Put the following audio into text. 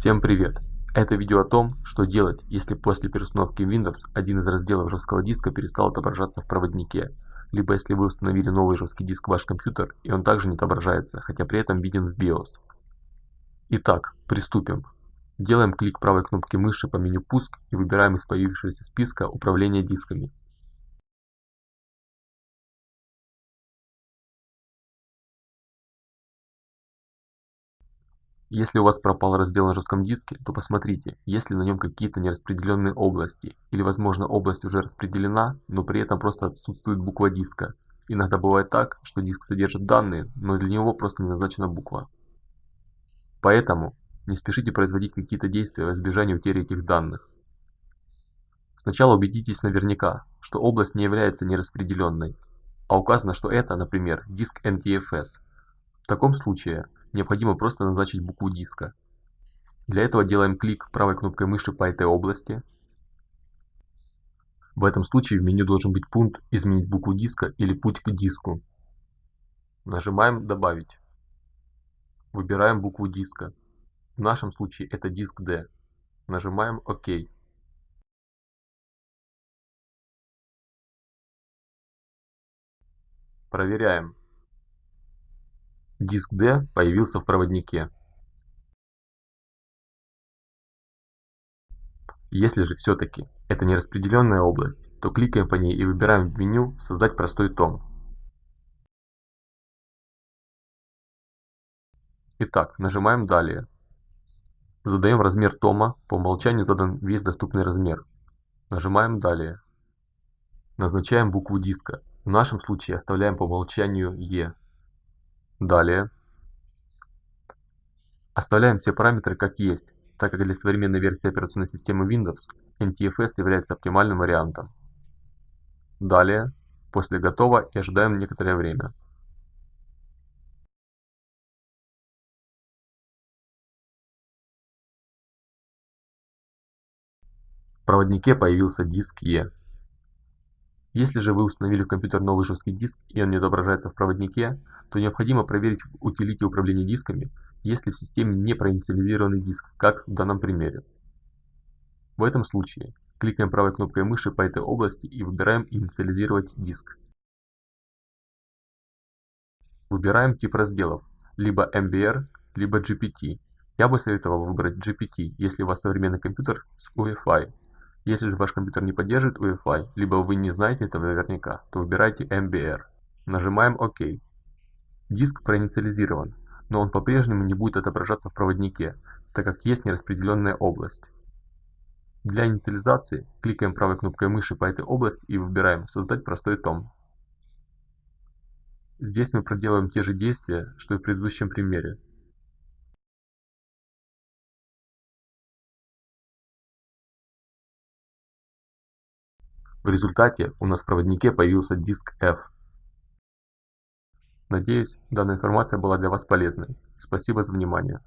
Всем привет! Это видео о том, что делать, если после переустановки Windows один из разделов жесткого диска перестал отображаться в проводнике, либо если вы установили новый жесткий диск в ваш компьютер и он также не отображается, хотя при этом виден в BIOS. Итак, приступим. Делаем клик правой кнопки мыши по меню «Пуск» и выбираем из появившегося списка «Управление дисками». Если у вас пропал раздел на жестком диске, то посмотрите, есть ли на нем какие-то нераспределенные области, или возможно область уже распределена, но при этом просто отсутствует буква диска. Иногда бывает так, что диск содержит данные, но для него просто не назначена буква. Поэтому не спешите производить какие-то действия в избежание утери этих данных. Сначала убедитесь наверняка, что область не является нераспределенной, а указано, что это, например, диск NTFS. В таком случае необходимо просто назначить букву диска. Для этого делаем клик правой кнопкой мыши по этой области. В этом случае в меню должен быть пункт «Изменить букву диска» или «Путь к диску». Нажимаем «Добавить». Выбираем букву диска. В нашем случае это диск D. Нажимаем ОК. Проверяем. Диск D появился в проводнике. Если же все-таки это не распределенная область, то кликаем по ней и выбираем в меню «Создать простой том». Итак, нажимаем «Далее». Задаем размер тома, по умолчанию задан весь доступный размер. Нажимаем «Далее». Назначаем букву диска, в нашем случае оставляем по умолчанию «Е». Далее. Оставляем все параметры как есть, так как для современной версии операционной системы Windows NTFS является оптимальным вариантом. Далее. После готово и ожидаем некоторое время. В проводнике появился диск E. Если же вы установили в компьютер новый жесткий диск и он не отображается в проводнике, то необходимо проверить в утилите управления дисками, есть ли в системе не проинициализированный диск, как в данном примере. В этом случае кликаем правой кнопкой мыши по этой области и выбираем «Инициализировать диск». Выбираем тип разделов, либо MBR, либо GPT. Я бы советовал выбрать GPT, если у вас современный компьютер с UEFI. Если же ваш компьютер не поддерживает UEFI, либо вы не знаете этого наверняка, то выбирайте MBR. Нажимаем ОК. Диск проинициализирован, но он по-прежнему не будет отображаться в проводнике, так как есть нераспределенная область. Для инициализации кликаем правой кнопкой мыши по этой области и выбираем «Создать простой том». Здесь мы проделаем те же действия, что и в предыдущем примере. В результате у нас в проводнике появился диск F. Надеюсь, данная информация была для вас полезной. Спасибо за внимание.